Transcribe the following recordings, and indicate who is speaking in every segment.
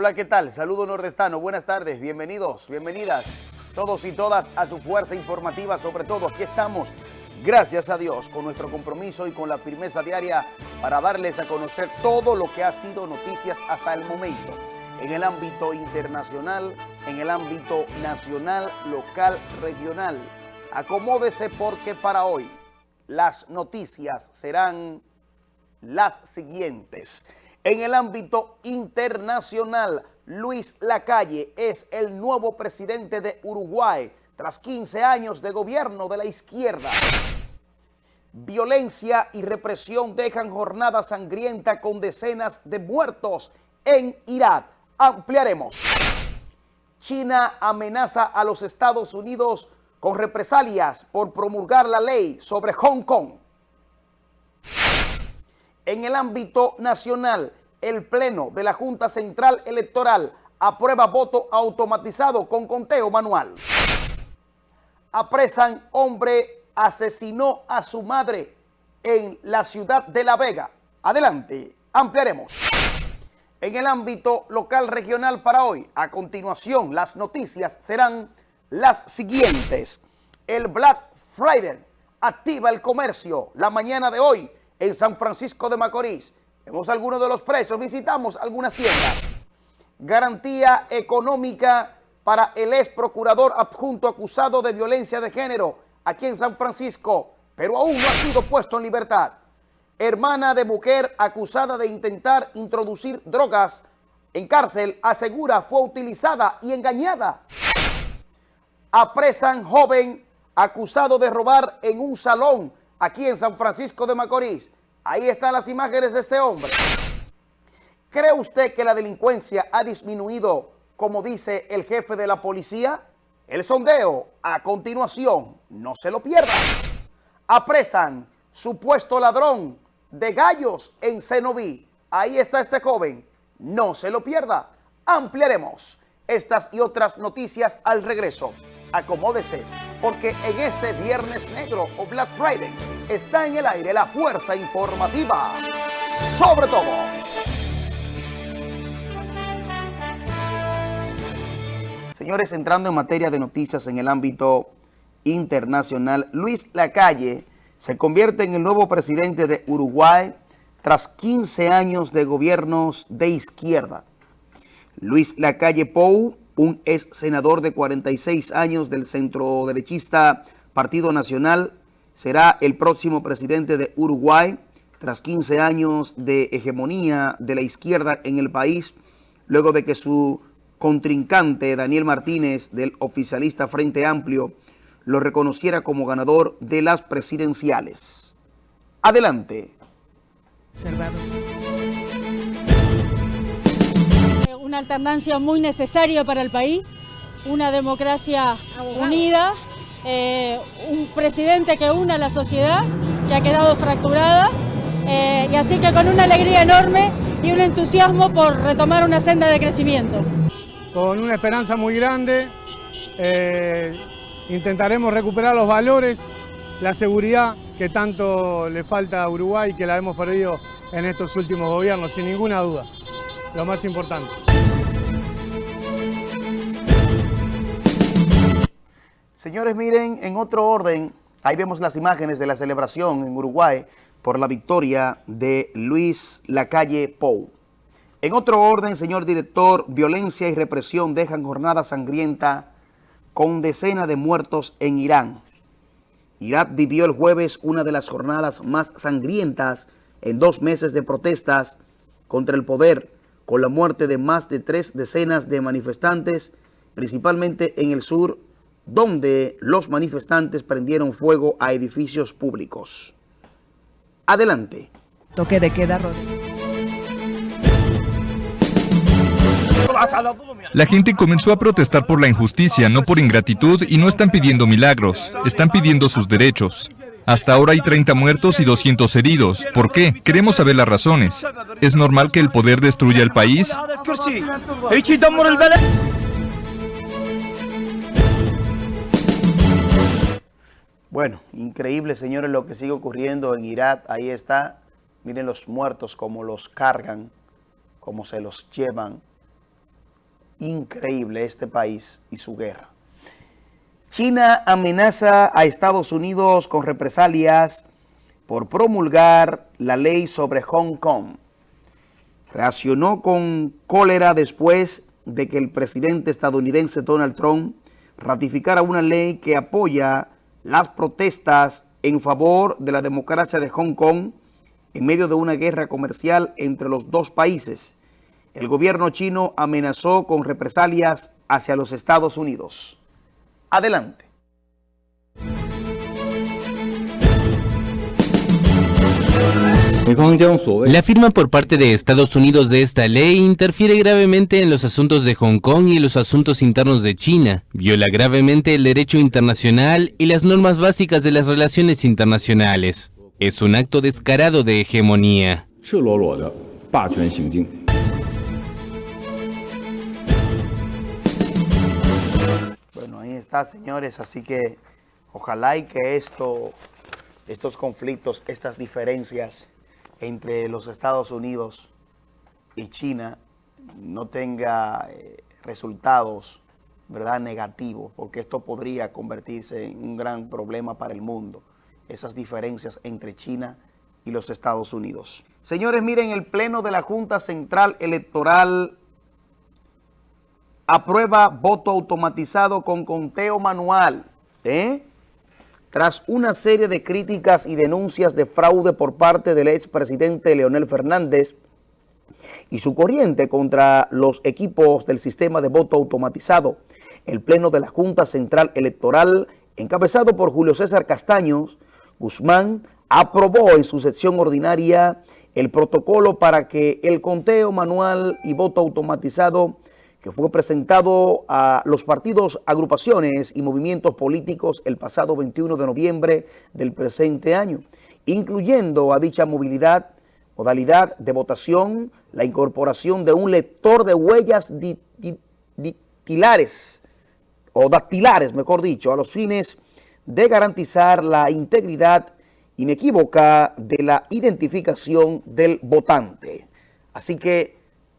Speaker 1: Hola, ¿qué tal? Saludo nordestano, buenas tardes, bienvenidos, bienvenidas todos y todas a su fuerza informativa, sobre todo aquí estamos, gracias a Dios, con nuestro compromiso y con la firmeza diaria para darles a conocer todo lo que ha sido noticias hasta el momento, en el ámbito internacional, en el ámbito nacional, local, regional. Acomódese porque para hoy las noticias serán las siguientes. En el ámbito internacional, Luis Lacalle es el nuevo presidente de Uruguay tras 15 años de gobierno de la izquierda. Violencia y represión dejan jornada sangrienta con decenas de muertos en Irak. Ampliaremos. China amenaza a los Estados Unidos con represalias por promulgar la ley sobre Hong Kong. En el ámbito nacional, el Pleno de la Junta Central Electoral aprueba voto automatizado con conteo manual. Apresan hombre asesinó a su madre en la ciudad de La Vega. Adelante, ampliaremos. En el ámbito local regional para hoy, a continuación, las noticias serán las siguientes. El Black Friday activa el comercio la mañana de hoy en San Francisco de Macorís. Vemos algunos de los precios, visitamos algunas tiendas. Garantía económica para el ex procurador adjunto acusado de violencia de género aquí en San Francisco, pero aún no ha sido puesto en libertad. Hermana de mujer acusada de intentar introducir drogas en cárcel, asegura fue utilizada y engañada. Apresan joven acusado de robar en un salón aquí en San Francisco de Macorís. Ahí están las imágenes de este hombre. ¿Cree usted que la delincuencia ha disminuido, como dice el jefe de la policía? El sondeo, a continuación, no se lo pierda. Apresan supuesto ladrón de gallos en Cenoví. Ahí está este joven. No se lo pierda. Ampliaremos estas y otras noticias al regreso. Acomódese, porque en este Viernes Negro o Black Friday está en el aire la fuerza informativa. Sobre todo. Señores, entrando en materia de noticias en el ámbito internacional, Luis Lacalle se convierte en el nuevo presidente de Uruguay tras 15 años de gobiernos de izquierda. Luis Lacalle Pou, un ex senador de 46 años del centro derechista Partido Nacional, será el próximo presidente de Uruguay tras 15 años de hegemonía de la izquierda en el país, luego de que su contrincante Daniel Martínez del oficialista Frente Amplio lo reconociera como ganador de las presidenciales. Adelante.
Speaker 2: Una alternancia muy necesaria para el país, una democracia unida, eh, un presidente que une a la sociedad, que ha quedado fracturada, eh, y así que con una alegría enorme y un entusiasmo por retomar una senda de crecimiento.
Speaker 3: Con una esperanza muy grande, eh, intentaremos recuperar los valores, la seguridad que tanto le falta a Uruguay y que la hemos perdido en estos últimos gobiernos, sin ninguna duda, lo más importante.
Speaker 1: Señores, miren, en otro orden, ahí vemos las imágenes de la celebración en Uruguay por la victoria de Luis Lacalle Pou. En otro orden, señor director, violencia y represión dejan jornada sangrienta con decenas de muertos en Irán. Irak vivió el jueves una de las jornadas más sangrientas en dos meses de protestas contra el poder, con la muerte de más de tres decenas de manifestantes, principalmente en el sur, donde los manifestantes prendieron fuego a edificios públicos. Adelante.
Speaker 4: Toque de queda, Rodríguez.
Speaker 5: La gente comenzó a protestar por la injusticia, no por ingratitud, y no están pidiendo milagros, están pidiendo sus derechos. Hasta ahora hay 30 muertos y 200 heridos. ¿Por qué? Queremos saber las razones. ¿Es normal que el poder destruya el país?
Speaker 1: Bueno, increíble, señores, lo que sigue ocurriendo en Irak. Ahí está. Miren los muertos, cómo los cargan, cómo se los llevan Increíble este país y su guerra. China amenaza a Estados Unidos con represalias por promulgar la ley sobre Hong Kong. Reaccionó con cólera después de que el presidente estadounidense Donald Trump ratificara una ley que apoya las protestas en favor de la democracia de Hong Kong en medio de una guerra comercial entre los dos países. El gobierno chino amenazó con represalias hacia los Estados Unidos. Adelante.
Speaker 4: La firma por parte de Estados Unidos de esta ley interfiere gravemente en los asuntos de Hong Kong y los asuntos internos de China, viola gravemente el derecho internacional y las normas básicas de las relaciones internacionales. Es un acto descarado de hegemonía.
Speaker 1: Bueno, ahí está, señores, así que ojalá y que esto, estos conflictos, estas diferencias entre los Estados Unidos y China no tenga eh, resultados ¿verdad? negativos, porque esto podría convertirse en un gran problema para el mundo, esas diferencias entre China y los Estados Unidos. Señores, miren, el Pleno de la Junta Central Electoral aprueba voto automatizado con conteo manual, ¿eh? Tras una serie de críticas y denuncias de fraude por parte del expresidente Leonel Fernández y su corriente contra los equipos del sistema de voto automatizado, el Pleno de la Junta Central Electoral, encabezado por Julio César Castaños, Guzmán, aprobó en su sección ordinaria el protocolo para que el conteo manual y voto automatizado que fue presentado a los partidos, agrupaciones y movimientos políticos el pasado 21 de noviembre del presente año, incluyendo a dicha movilidad, modalidad de votación, la incorporación de un lector de huellas dactilares, o dactilares, mejor dicho, a los fines de garantizar la integridad inequívoca de la identificación del votante. Así que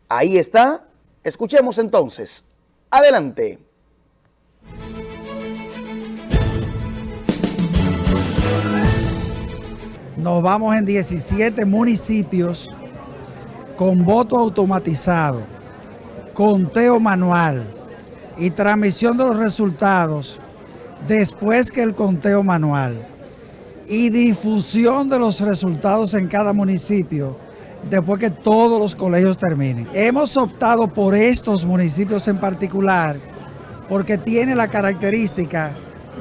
Speaker 1: ahí está Escuchemos entonces. Adelante.
Speaker 6: Nos vamos en 17 municipios con voto automatizado, conteo manual y transmisión de los resultados después que el conteo manual y difusión de los resultados en cada municipio después que todos los colegios terminen. Hemos optado por estos municipios en particular porque tiene la característica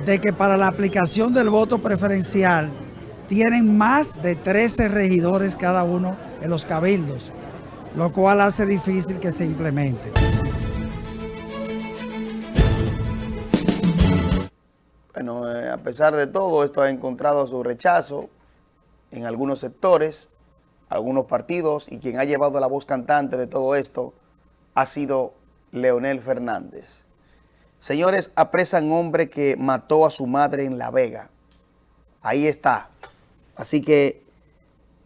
Speaker 6: de que para la aplicación del voto preferencial tienen más de 13 regidores cada uno en los cabildos, lo cual hace difícil que se implemente.
Speaker 1: Bueno, eh, a pesar de todo, esto ha encontrado su rechazo en algunos sectores, algunos partidos y quien ha llevado la voz cantante de todo esto ha sido Leonel Fernández. Señores, apresan hombre que mató a su madre en La Vega. Ahí está. Así que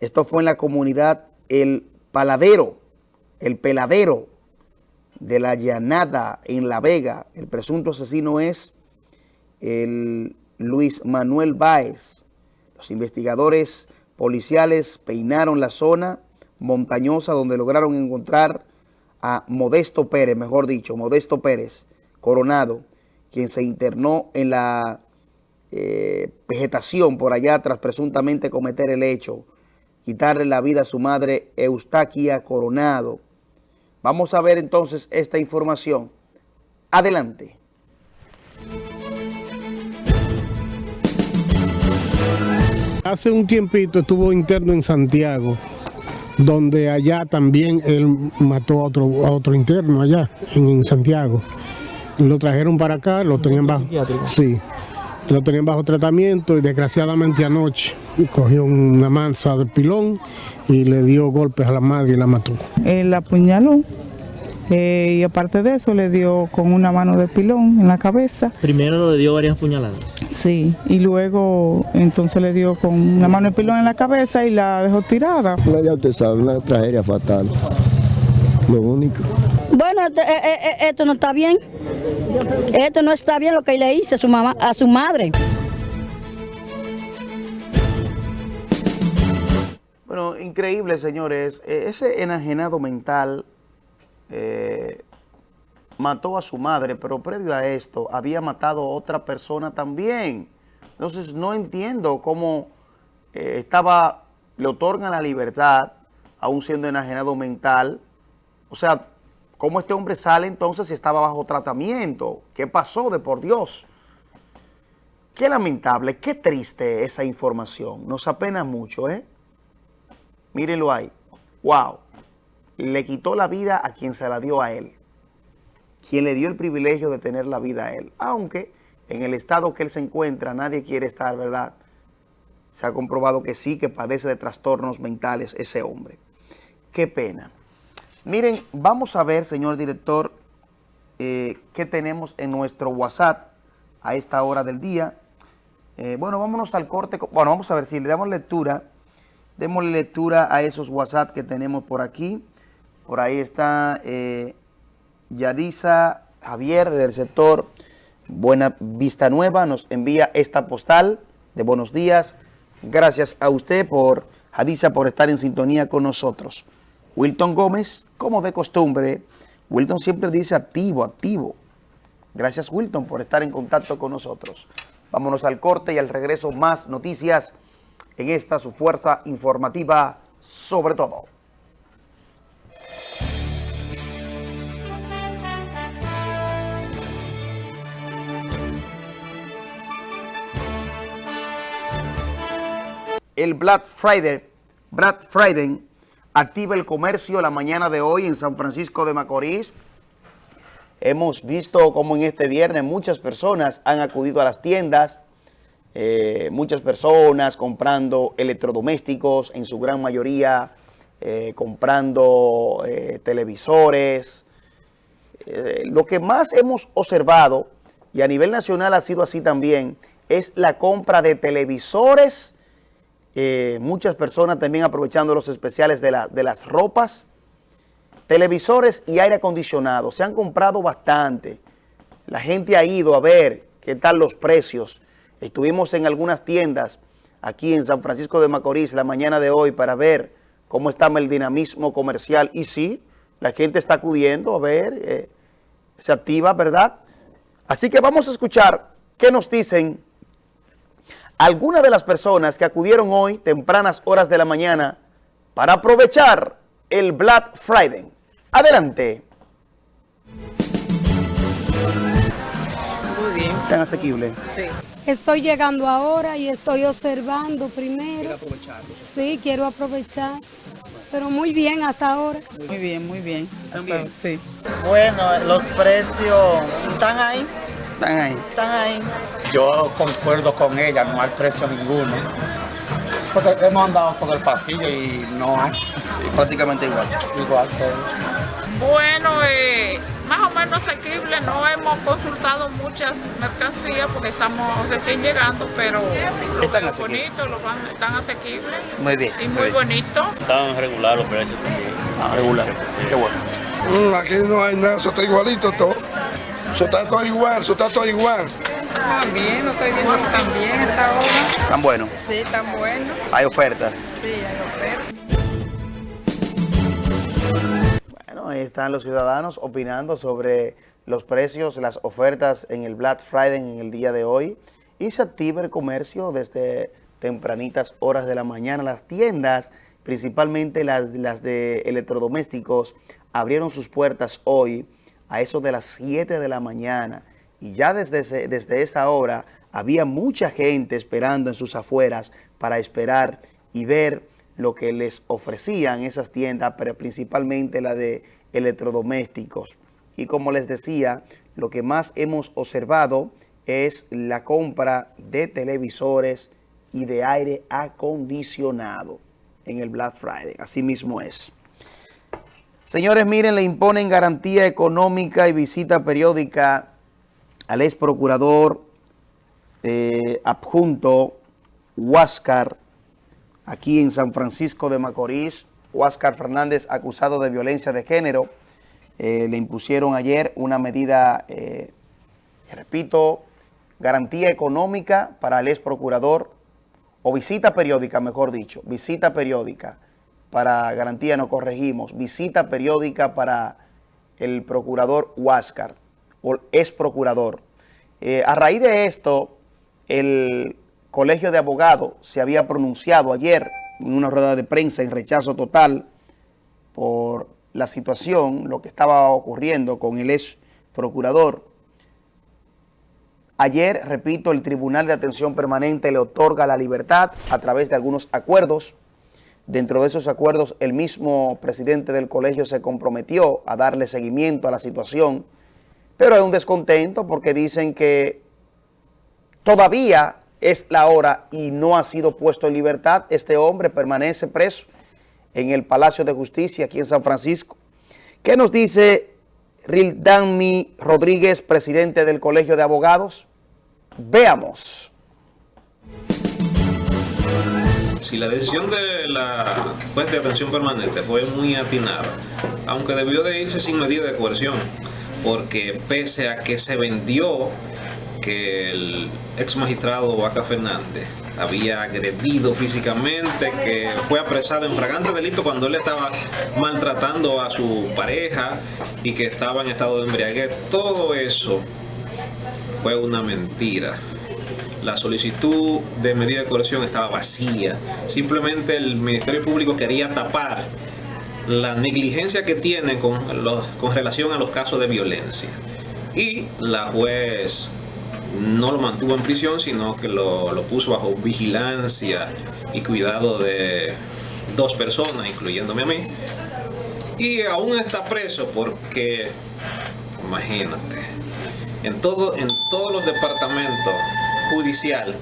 Speaker 1: esto fue en la comunidad El Paladero, El Peladero de la Llanada en La Vega. El presunto asesino es el Luis Manuel Báez. Los investigadores policiales peinaron la zona montañosa donde lograron encontrar a Modesto Pérez, mejor dicho, Modesto Pérez Coronado, quien se internó en la eh, vegetación por allá tras presuntamente cometer el hecho, quitarle la vida a su madre Eustaquia Coronado. Vamos a ver entonces esta información. Adelante.
Speaker 7: Hace un tiempito estuvo interno en Santiago, donde allá también él mató a otro, a otro interno allá, en, Santiago. Lo trajeron para acá, lo tenían bajo... Sí, lo tenían bajo tratamiento y desgraciadamente anoche cogió una mansa del pilón y le dio golpes a la madre y la mató.
Speaker 8: El apuñaló eh, y aparte de eso le dio con una mano de pilón en la cabeza.
Speaker 9: Primero le dio varias puñaladas.
Speaker 8: Sí, y luego entonces le dio con una mano de pilón en la cabeza y la dejó tirada.
Speaker 10: ya usted sabe, una tragedia fatal, lo único.
Speaker 11: Bueno,
Speaker 9: esto, eh, eh, esto no está bien. Esto no está bien lo que le hizo a su, mamá, a su madre.
Speaker 1: Bueno, increíble, señores. Eh, Ese enajenado mental eh, mató a su madre, pero previo a esto había matado a otra persona también. Entonces no entiendo cómo eh, estaba, le otorgan la libertad, aún siendo enajenado mental. O sea, ¿cómo este hombre sale entonces si estaba bajo tratamiento? ¿Qué pasó de por Dios? Qué lamentable, qué triste esa información. Nos apena mucho, ¿eh? Mírenlo ahí. Wow. Le quitó la vida a quien se la dio a él. Quien le dio el privilegio de tener la vida a él. Aunque en el estado que él se encuentra nadie quiere estar, ¿verdad? Se ha comprobado que sí, que padece de trastornos mentales ese hombre. Qué pena. Miren, vamos a ver, señor director, eh, qué tenemos en nuestro WhatsApp a esta hora del día. Eh, bueno, vámonos al corte. co- Bueno, vamos a ver si le damos lectura. Démosle lectura a esos WhatsApp que tenemos por aquí. Por ahí está eh, Yadisa Javier del sector Buena Vista Nueva. Nos envía esta postal de buenos días. Gracias a usted por, Yadisa, por estar en sintonía con nosotros. Wilton Gómez, como de costumbre, Wilton siempre dice activo, activo. Gracias Wilton por estar en contacto con nosotros. Vámonos al corte y al regreso más noticias en esta su fuerza informativa sobre todo. El Black Friday, Black Friday activa el comercio la mañana de hoy en San Francisco de Macorís. Hemos visto como en este viernes muchas personas han acudido a las tiendas, eh, muchas personas comprando electrodomésticos, en su gran mayoría eh, comprando eh, televisores. Lo que más hemos observado, y a nivel nacional ha sido así también, es la compra de televisores, eh, muchas personas también aprovechando los especiales de, de las ropas, televisores y aire acondicionado. Se han comprado bastante. La gente ha ido a ver qué tal los precios. Estuvimos en algunas tiendas aquí en San Francisco de Macorís la mañana de hoy para ver cómo está el dinamismo comercial. Y sí, la gente está acudiendo a ver, eh, se activa, ¿verdad? Así que vamos a escuchar qué nos dicen algunas de las personas que acudieron hoy, tempranas horas de la mañana, para aprovechar el Black Friday. Adelante.
Speaker 10: Muy bien,
Speaker 1: Tan asequible.
Speaker 10: sí.
Speaker 11: Estoy llegando ahora y estoy observando primero. Sí, quiero aprovechar. Pero muy bien hasta ahora.
Speaker 10: Muy bien, muy bien.
Speaker 1: También.
Speaker 10: Hasta- sí.
Speaker 12: Bueno, los precios están ahí,
Speaker 1: Están ahí.
Speaker 12: están ahí.
Speaker 13: Yo concuerdo con ella, no hay precio ninguno. Porque hemos andado por el pasillo y no hay.
Speaker 1: Prácticamente igual.
Speaker 13: Igual todo.
Speaker 14: Bueno, eh, más o menos asequible. No hemos consultado muchas mercancías porque estamos recién llegando, pero lo
Speaker 1: Están
Speaker 14: veo
Speaker 1: asequibles.
Speaker 14: bonito, lo van, están asequibles
Speaker 1: Muy bien.
Speaker 14: y muy bonito.
Speaker 15: Están regular los precios también.
Speaker 1: Ah, regular. Qué bueno.
Speaker 16: Mm, aquí no hay nada, eso está igualito todo. Eso está todo igual, eso está todo igual.
Speaker 10: También, lo estoy viendo también esta hora.
Speaker 1: Tan bueno.
Speaker 10: Sí, tan bueno.
Speaker 1: Hay ofertas.
Speaker 10: Sí, hay oferta.
Speaker 1: Bueno, ahí están los ciudadanos opinando sobre los precios, las ofertas en el Black Friday en el día de hoy. Y se activa el comercio desde tempranitas horas de la mañana. Las tiendas, principalmente las, las de electrodomésticos, abrieron sus puertas hoy a eso de las 7 de la mañana. Y ya desde, desde esa hora había mucha gente esperando en sus afueras para esperar y ver lo que les ofrecían esas tiendas, pero principalmente la de electrodomésticos. Y como les decía, lo que más hemos observado es la compra de televisores y de aire acondicionado en el Black Friday. Así mismo es. Señores, miren, le imponen garantía económica y visita periódica al ex procurador eh, adjunto Huáscar, aquí en San Francisco de Macorís. Huáscar Fernández, acusado de violencia de género. eh, le impusieron ayer una medida, eh, repito, garantía económica para el ex procurador, o visita periódica, mejor dicho, visita periódica para garantía, no corregimos, visita periódica para el procurador Huáscar, o ex procurador. Eh, a raíz de esto, el Colegio de Abogados se había pronunciado ayer en una rueda de prensa en rechazo total por la situación, lo que estaba ocurriendo con el ex procurador. Ayer, repito, el Tribunal de Atención Permanente le otorga la libertad a través de algunos acuerdos. Dentro de esos acuerdos, el mismo presidente del colegio se comprometió a darle seguimiento a la situación, pero hay un descontento porque dicen que todavía es la hora y no ha sido puesto en libertad. Este hombre permanece preso en el Palacio de Justicia aquí en San Francisco. ¿Qué nos dice Rildami Rodríguez, presidente del Colegio de Abogados? Veamos.
Speaker 17: Si la decisión de la juez de atención permanente fue muy atinada, aunque debió de irse sin medida de coerción, porque pese a que se vendió que el ex magistrado Vaca Fernández había agredido físicamente, que fue apresado en fragante delito cuando él estaba maltratando a su pareja y que estaba en estado de embriaguez. Todo eso fue una mentira. La solicitud de medida de coerción estaba vacía. Simplemente el Ministerio Público quería tapar la negligencia que tiene con, con relación a los casos de violencia. Y la juez no lo mantuvo en prisión, sino que lo, lo puso bajo vigilancia y cuidado de dos personas, incluyéndome a mí. Y aún está preso porque, imagínate, en, todo, en todos los departamentos judicial,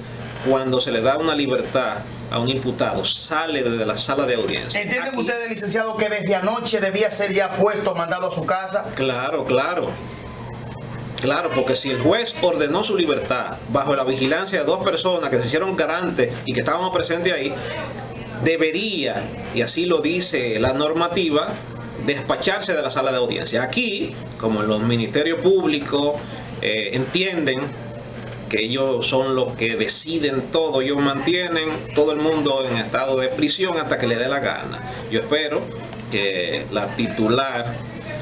Speaker 17: cuando se le da una libertad a un imputado, sale desde la sala de audiencia.
Speaker 1: ¿Entienden ustedes, licenciado, que desde anoche debía ser ya puesto, mandado a su casa?
Speaker 17: Claro, claro. Claro, porque si el juez ordenó su libertad bajo la vigilancia de dos personas que se hicieron garantes y que estábamos presentes ahí, debería, y así lo dice la normativa, despacharse de la sala de audiencia. Aquí, como los ministerios públicos eh, entienden que ellos son los que deciden todo, ellos mantienen todo el mundo en estado de prisión hasta que le dé la gana. Yo espero que la titular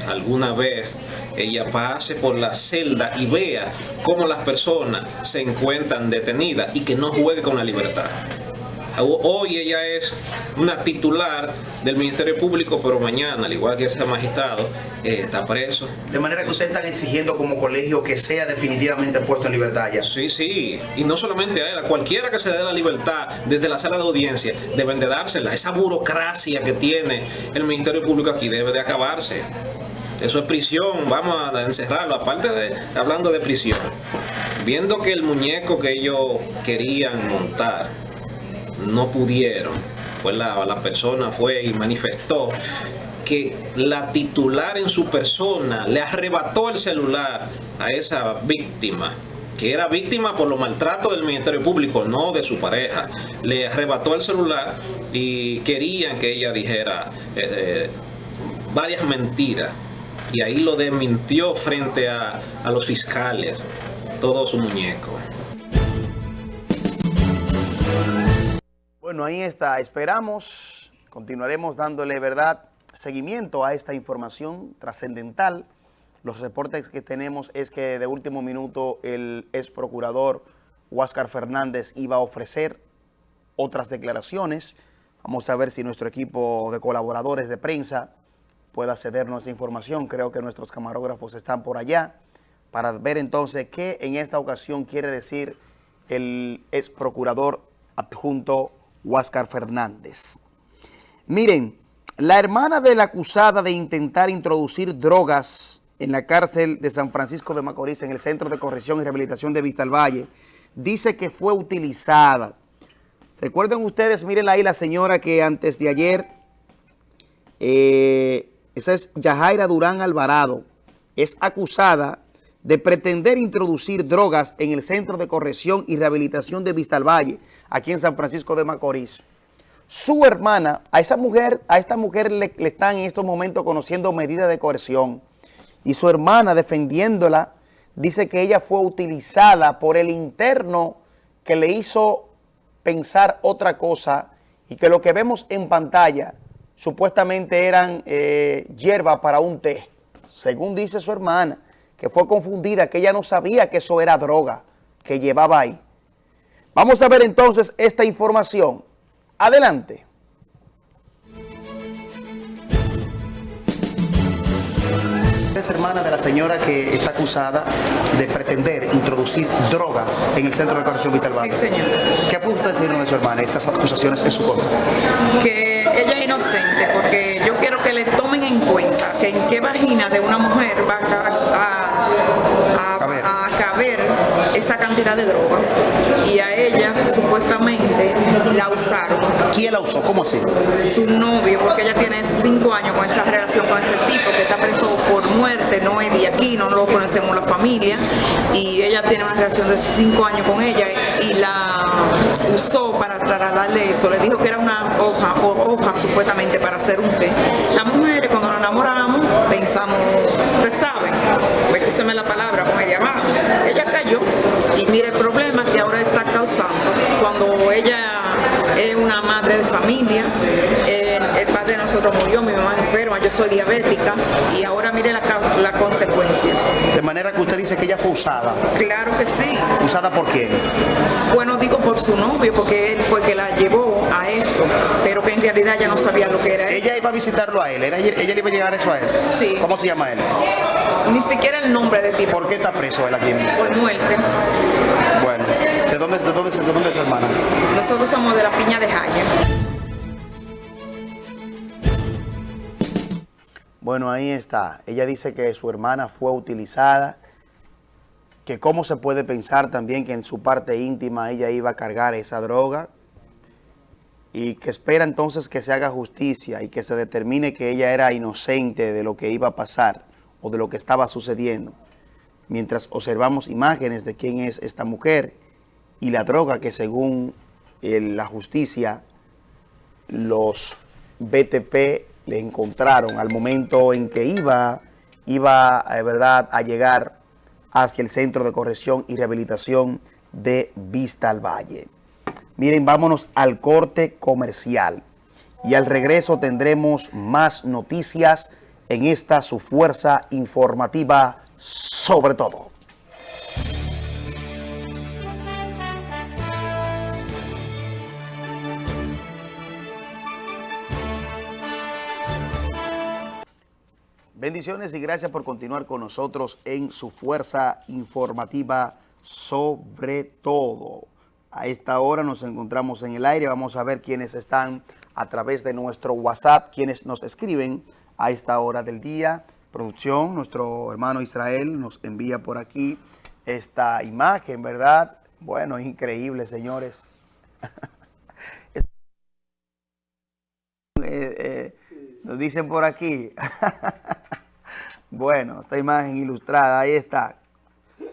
Speaker 17: alguna vez ella pase por la celda y vea cómo las personas se encuentran detenidas y que no juegue con la libertad. Hoy ella es una titular del Ministerio Público, pero mañana, al igual que ese magistrado, eh, está preso.
Speaker 1: De manera que ustedes están exigiendo como colegio que sea definitivamente puesto en libertad ya.
Speaker 17: Sí, sí. Y no solamente a él, a cualquiera que se dé la libertad desde la sala de audiencia, deben de dársela. Esa burocracia que tiene el Ministerio Público aquí debe de acabarse. Eso es prisión, vamos a encerrarlo. Aparte de, hablando de prisión, viendo que el muñeco que ellos querían montar, no pudieron, pues la, la persona fue y manifestó que la titular en su persona le arrebató el celular a esa víctima que era víctima por los maltratos del Ministerio Público, no de su pareja. Le arrebató el celular y querían que ella dijera eh, eh, varias mentiras y ahí lo desmintió frente a, a los fiscales, todo su muñeco.
Speaker 1: Bueno, ahí está. Esperamos, continuaremos dándole verdad, seguimiento a esta información trascendental. Los reportes que tenemos es que de último minuto el ex procurador Huáscar Fernández iba a ofrecer otras declaraciones. Vamos a ver si nuestro equipo de colaboradores de prensa pueda cedernos esa información. Creo que nuestros camarógrafos están por allá para ver entonces qué en esta ocasión quiere decir el ex procurador adjunto Huáscar Fernández. Miren, la hermana de la acusada de intentar introducir drogas en la cárcel de San Francisco de Macorís, en el Centro de Corrección y Rehabilitación de Vista al Valle, dice que fue utilizada. Recuerden ustedes, miren ahí la señora que antes de ayer eh, esa es Yajaira Durán Alvarado, es acusada de pretender introducir drogas en el Centro de Corrección y Rehabilitación de Vista al Valle, aquí en San Francisco de Macorís. Su hermana, a esa mujer, a esta mujer le, están en estos momentos conociendo medidas de coerción. y su hermana defendiéndola, dice que ella fue utilizada por el interno que le hizo pensar otra cosa y que lo que vemos en pantalla supuestamente eran eh, para un té, según dice su hermana, que fue confundida, que ella no sabía que eso era droga que llevaba ahí. Vamos a ver entonces esta información. Adelante. Es hermana de la señora que está acusada de pretender introducir drogas en el Centro de Corrección Vital Valle.
Speaker 18: Sí, señor.
Speaker 1: ¿Qué apunta decirnos de su hermana, esas acusaciones en su contra?
Speaker 18: Que ella es inocente porque yo quiero que le tomen en cuenta que en qué vagina de una mujer va a, a, a, a caber esa cantidad de droga y a ella supuestamente la usaron.
Speaker 1: ¿Quién la usó? ¿Cómo así?
Speaker 18: Su novio, porque ella tiene cinco años con esa relación con ese tipo que está preso por muerte, no es de aquí, no lo conocemos la familia y ella tiene una relación de cinco años con ella y la usó para trasladarle eso, le dijo que era una hoja, o hoja supuestamente para hacer un té. Las mujeres cuando nos enamoramos pensamos, escúcheme la palabra, mujer abajo. Ella cayó y mire el problema que ahora está causando cuando ella es una madre de familia, el, el padre de nosotros murió, mi mamá es enferma, yo soy diabética y ahora mire la, la consecuencia.
Speaker 1: De manera que usted dice que ella fue usada.
Speaker 18: Claro que sí.
Speaker 1: ¿Usada por quién?
Speaker 18: Bueno, digo por su novio, porque él fue que la llevó a eso, pero que en realidad ella no sabía lo que era eso.
Speaker 1: Ella iba a visitarlo a él, ¿Era, ella le iba a llegar eso a él.
Speaker 18: Sí.
Speaker 1: ¿Cómo se llama él?
Speaker 18: Ni siquiera el nombre de tipo.
Speaker 1: ¿Por qué está preso él aquí?
Speaker 18: Por muerte.
Speaker 1: Bueno, ¿de dónde, de dónde, de dónde es su hermana?
Speaker 18: Nosotros somos de la Piña de Jaya.
Speaker 1: Bueno, ahí está. Ella dice que su hermana fue utilizada, que cómo se puede pensar también que en su parte íntima ella iba a cargar esa droga y que espera entonces que se haga justicia y que se determine que ella era inocente de lo que iba a pasar o de lo que estaba sucediendo. Mientras observamos imágenes de quién es esta mujer y la droga que según el, la justicia los BTP le encontraron al momento en que iba, iba eh, verdad, a llegar hacia el Centro de Corrección y Rehabilitación de Vista al Valle. Miren, vámonos al corte comercial y al regreso tendremos más noticias en esta su fuerza informativa sobre todo. Bendiciones y gracias por continuar con nosotros en su fuerza informativa sobre todo. A esta hora nos encontramos en el aire. Vamos a ver quiénes están a través de nuestro WhatsApp, quienes nos escriben a esta hora del día. Producción, nuestro hermano Israel nos envía por aquí esta imagen, ¿verdad? Bueno, es increíble, señores. eh, eh, nos dicen por aquí. bueno, esta imagen ilustrada, ahí está.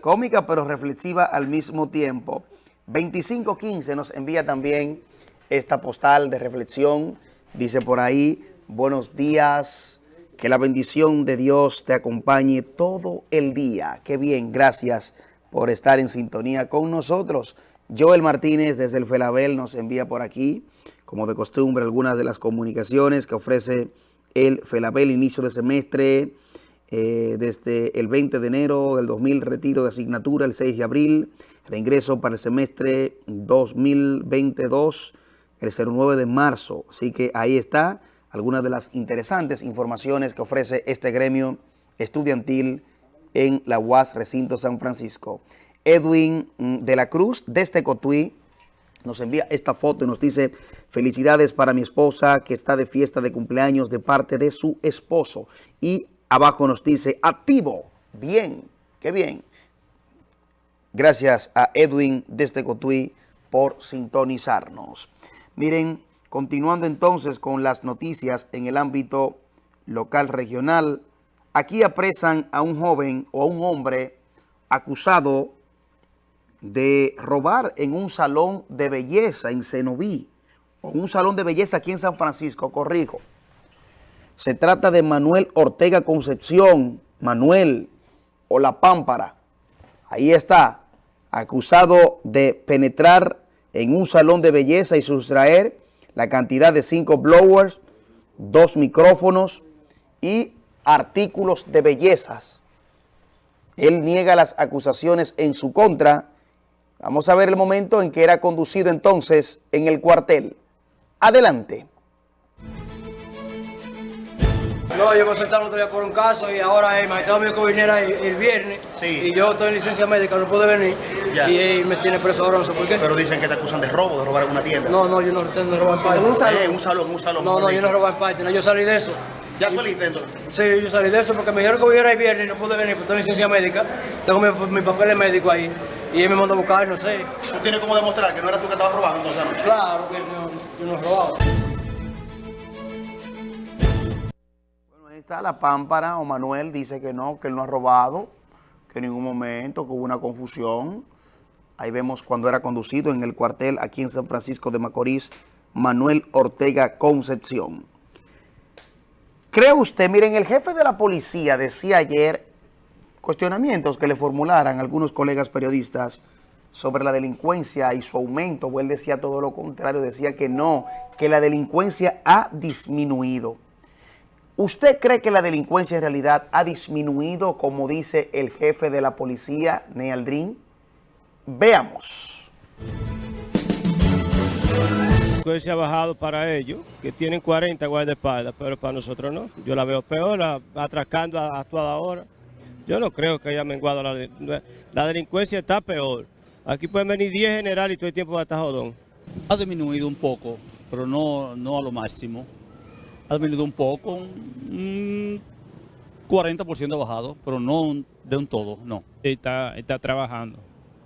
Speaker 1: Cómica pero reflexiva al mismo tiempo. 2515 nos envía también esta postal de reflexión. Dice por ahí, buenos días, que la bendición de Dios te acompañe todo el día. Qué bien, gracias por estar en sintonía con nosotros. Joel Martínez desde el Felabel nos envía por aquí, como de costumbre, algunas de las comunicaciones que ofrece el Felabel inicio de semestre, eh, desde el 20 de enero del 2000, retiro de asignatura el 6 de abril, reingreso para el semestre 2022, el 09 de marzo. Así que ahí está algunas de las interesantes informaciones que ofrece este gremio estudiantil en la UAS Recinto San Francisco. Edwin de la Cruz, desde Cotuí, nos envía esta foto y nos dice, felicidades para mi esposa que está de fiesta de cumpleaños de parte de su esposo. Y abajo nos dice, activo, bien, qué bien. Gracias a Edwin desde Cotuí por sintonizarnos. Miren, continuando entonces con las noticias en el ámbito local regional, aquí apresan a un joven o a un hombre acusado de robar en un salón de belleza en Cenoví, o un salón de belleza aquí en San Francisco, corrijo. Se trata de Manuel Ortega Concepción, Manuel o La Pámpara. Ahí está, acusado de penetrar en un salón de belleza y sustraer la cantidad de cinco blowers, dos micrófonos y artículos de bellezas. Él niega las acusaciones en su contra. Vamos a ver el momento en que era conducido entonces en el cuartel. Adelante.
Speaker 19: No, yo me senté el otro día por un caso y ahora el magistrado mío que viniera el, el viernes y yo estoy en licencia médica, no pude venir
Speaker 1: Ya.
Speaker 19: y él me tiene preso ahora, no sé por qué.
Speaker 1: Pero dicen que te acusan de robo, de robar en una tienda.
Speaker 19: No, no, yo no tengo de robar parte.
Speaker 1: En un salón. Eh, un salón, un salón,
Speaker 19: No, no, yo no robar parte, no, yo salí de eso.
Speaker 1: ¿Ya saliste entonces?
Speaker 19: Sí, yo salí de eso porque me dijeron que viniera el viernes y no pude venir, porque estoy en licencia médica, tengo mi, mi papel médico ahí y él me mandó a buscar, no sé.
Speaker 1: ¿Tú tienes cómo demostrar que no eras tú que estabas robando entonces anoche?
Speaker 19: Claro que no, yo no he
Speaker 1: ahí está la pámpara o Manuel dice que no, que él no ha robado, que en ningún momento, que hubo una confusión. Ahí vemos cuando era conducido en el cuartel aquí en San Francisco de Macorís, Manuel Ortega Concepción. ¿Cree usted? Miren, el jefe de la policía decía ayer cuestionamientos que le formularan algunos colegas periodistas sobre la delincuencia y su aumento, él decía todo lo contrario, decía que no, que la delincuencia ha disminuido. ¿Usted cree que la delincuencia en realidad ha disminuido, como dice el jefe de la policía, Nealdrin? Veamos.
Speaker 20: delincuencia ha bajado para ellos, que tienen 40 guardaespaldas, pero para nosotros no. Yo la veo peor, atracando a, a toda hora. Yo no creo que haya menguado la, de- la delincuencia, está peor. Aquí pueden venir 10 generales y todo el tiempo va a estar jodón.
Speaker 21: Ha disminuido un poco, pero no, no a lo máximo. Ha disminuido un poco, un 40% ha bajado, pero no de un todo, no.
Speaker 22: Está, está trabajando.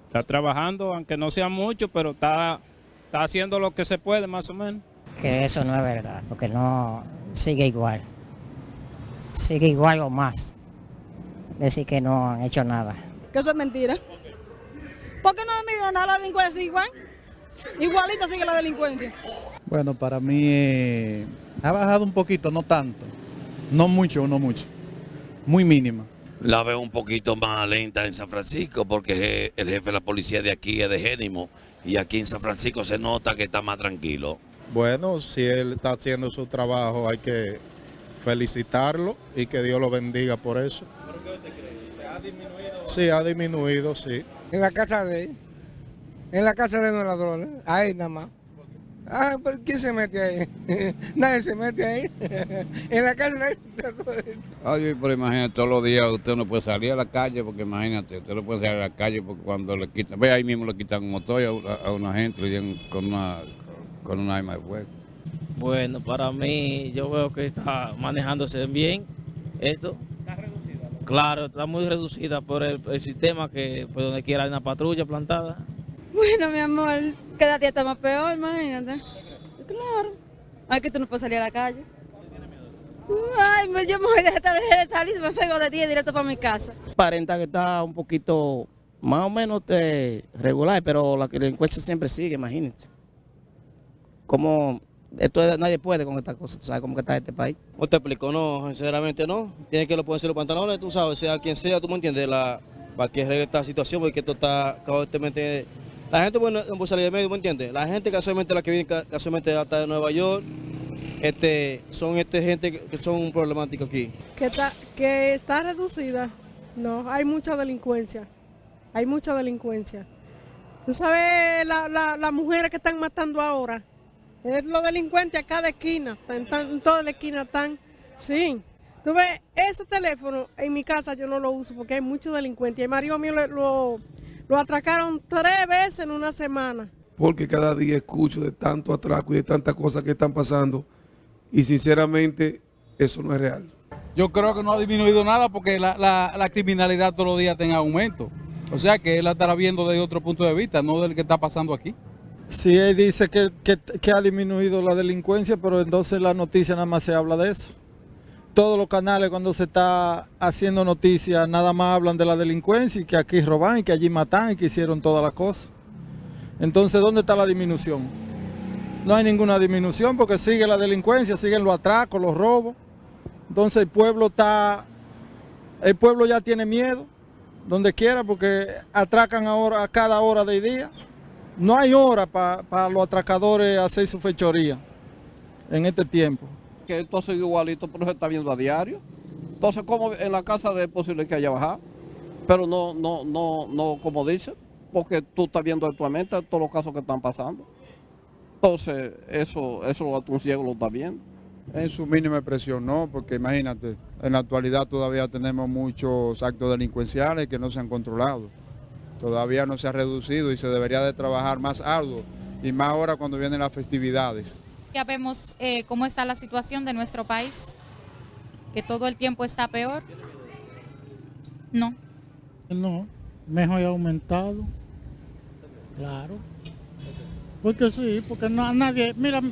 Speaker 22: Está trabajando, aunque no sea mucho, pero está, está haciendo lo que se puede, más o menos.
Speaker 23: que eso no es verdad, porque no sigue igual. Sigue igual o más. Decir que no han hecho nada.
Speaker 2: Que eso es mentira. ¿Por qué no ha disminuido nada la delincuencia igual? Igualita sigue la delincuencia.
Speaker 24: Bueno, para mí eh, ha bajado un poquito, no tanto. No mucho, no mucho. Muy mínima.
Speaker 25: La veo un poquito más lenta en San Francisco porque el jefe de la policía de aquí es de Génimo y aquí en San Francisco se nota que está más tranquilo.
Speaker 24: Bueno, si él está haciendo su trabajo hay que felicitarlo y que Dios lo bendiga por eso. Sí, ha disminuido, sí.
Speaker 26: En la casa de él. En la casa de los ladrones. Ahí nada más. Ah, pues, ¿quién se mete ahí? Nadie se mete ahí. en la de ladrones.
Speaker 27: Oye, pero imagínate, todos los días usted no puede salir a la calle, porque imagínate, usted no puede salir a la calle porque cuando le quitan, ve ahí mismo le quitan un motor a, una- a una gente, con una, con un arma de fuego.
Speaker 28: Bueno, para mí yo veo que está manejándose bien esto. ¿Está reducida? Claro, está muy reducida por el, el sistema que por donde quiera hay una patrulla plantada.
Speaker 29: Bueno, mi amor, cada día está más peor, imagínate. Claro. Ay, que tú no puedes salir a la calle. Ay, me- yo me voy a dejar de salir, me salgo de día directo para mi casa.
Speaker 28: Aparenta que está un poquito más o menos este, regular, pero la delincuencia siempre sigue, imagínate. Como esto es- nadie puede con esta cosa, tú sabes cómo que está este país.
Speaker 20: ¿Cómo te explico? No, sinceramente no. Tienes que lo ponerse los pantalones, tú sabes, sea quien sea, tú me entiendes, la, para que arregle esta situación, porque esto está constantemente... La gente bueno, no puede salir de medio, ¿me entiendes? La gente casualmente, la que viene ca- casualmente hasta de Nueva York, este, son este gente que, son problemáticos aquí.
Speaker 30: que está, que está reducida. No, hay mucha delincuencia. Hay mucha delincuencia. Tú sabes, la- la- las mujeres que están matando ahora, es los delincuentes a cada esquina, están, están- en toda la esquina están. Sí. Tú ves, ese teléfono en mi casa yo no lo uso porque hay muchos delincuentes. El marido mío lo, lo, lo atracaron tres veces en una semana.
Speaker 31: porque cada día escucho de tanto atraco y de tantas cosas que están pasando y sinceramente eso no es real.
Speaker 3: Yo creo que no ha disminuido nada porque la, la- la criminalidad todos los días está en aumento. O sea que él la estará viendo desde otro punto de vista, no del que está pasando aquí.
Speaker 24: Sí, él dice que, que- que ha disminuido la delincuencia, pero entonces la noticia nada más se habla de eso. Todos los canales cuando se está haciendo noticias nada más hablan de la delincuencia y que aquí roban y que allí matan y que hicieron todas las cosas. Entonces, ¿dónde está la disminución? No hay ninguna disminución porque sigue la delincuencia, siguen los atracos, los robos. Entonces el pueblo está El pueblo ya tiene miedo, donde quiera, porque atracan ahora a cada hora del día. No hay hora para los atracadores hacer su fechoría en este tiempo.
Speaker 32: Que esto sigue igualito, pero se está viendo a diario. Entonces, como en la casa es posible que haya bajado? Pero no, no, no, no como dice, porque tú estás viendo actualmente todos los casos que están pasando. Entonces, eso, eso un ciego lo está viendo.
Speaker 33: En su mínima expresión no, porque imagínate, en la actualidad todavía tenemos muchos actos delincuenciales que no se han controlado. Todavía no se ha reducido y se debería de trabajar más arduo, y más ahora cuando vienen las festividades.
Speaker 34: Ya vemos eh, cómo está la situación de nuestro país, que todo el tiempo está peor. No.
Speaker 35: No, mejor aumentado. Claro. Porque sí, porque no, nadie, mira,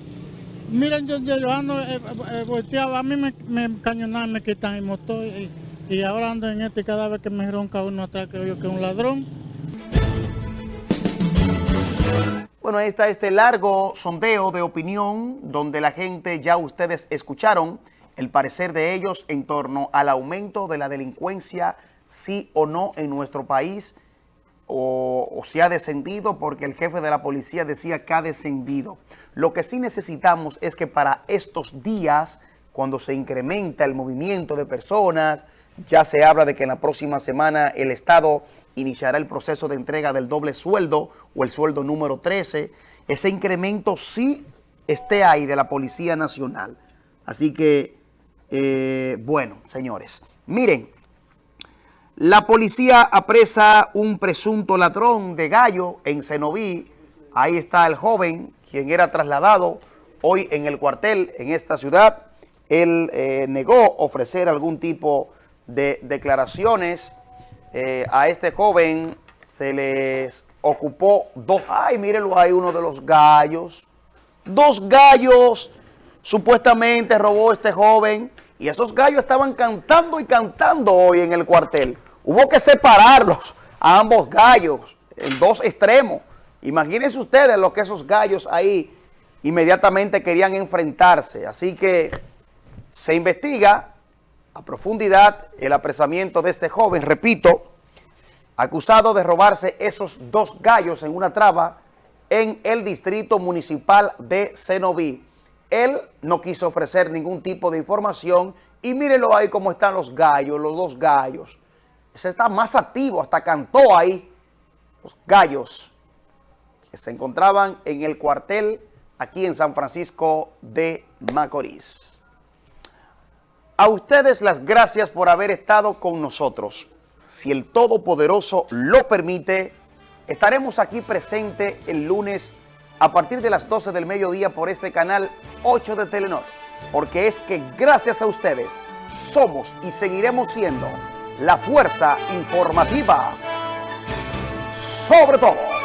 Speaker 35: miren, yo, yo ando eh, eh, volteado, a mí me, me cañonan, me quitan el motor y, y, ahora ando en este cada vez que me ronca uno atrás creo yo que es un ladrón.
Speaker 1: Bueno, ahí está este largo sondeo de opinión donde la gente, ya ustedes escucharon el parecer de ellos en torno al aumento de la delincuencia, sí o no en nuestro país o, si ha descendido porque el jefe de la policía decía que ha descendido. Lo que sí necesitamos es que para estos días, cuando se incrementa el movimiento de personas, ya se habla de que en la próxima semana el Estado iniciará el proceso de entrega del doble sueldo o el sueldo número 13. Ese incremento sí esté ahí de la Policía Nacional. Así que, eh, bueno, señores, miren, la policía apresa un presunto ladrón de gallo en Cenoví. Ahí está el joven, quien era trasladado hoy en el cuartel en esta ciudad. Él eh, negó ofrecer algún tipo de declaraciones. Eh, a este joven se les ocupó dos... ¡Ay, mírenlo ahí, uno de los gallos! Dos gallos supuestamente robó este joven. Y esos gallos estaban cantando y cantando hoy en el cuartel. Hubo que separarlos a ambos gallos en dos extremos. Imagínense ustedes lo que esos gallos ahí inmediatamente querían enfrentarse. Así que se investiga a profundidad el apresamiento de este joven, repito, acusado de robarse esos dos gallos en una traba en el distrito municipal de Cenoví. Él no quiso ofrecer ningún tipo de información y mírenlo ahí cómo están los gallos, los dos gallos se está más activo, hasta cantó ahí los gallos que se encontraban en el cuartel aquí en San Francisco de Macorís. A ustedes las gracias por haber estado con nosotros. Si el Todopoderoso lo permite, estaremos aquí presente el lunes a partir de las 12 del mediodía por este canal 8 de Telenor. Porque es que gracias a ustedes somos y seguiremos siendo la fuerza informativa sobre todo.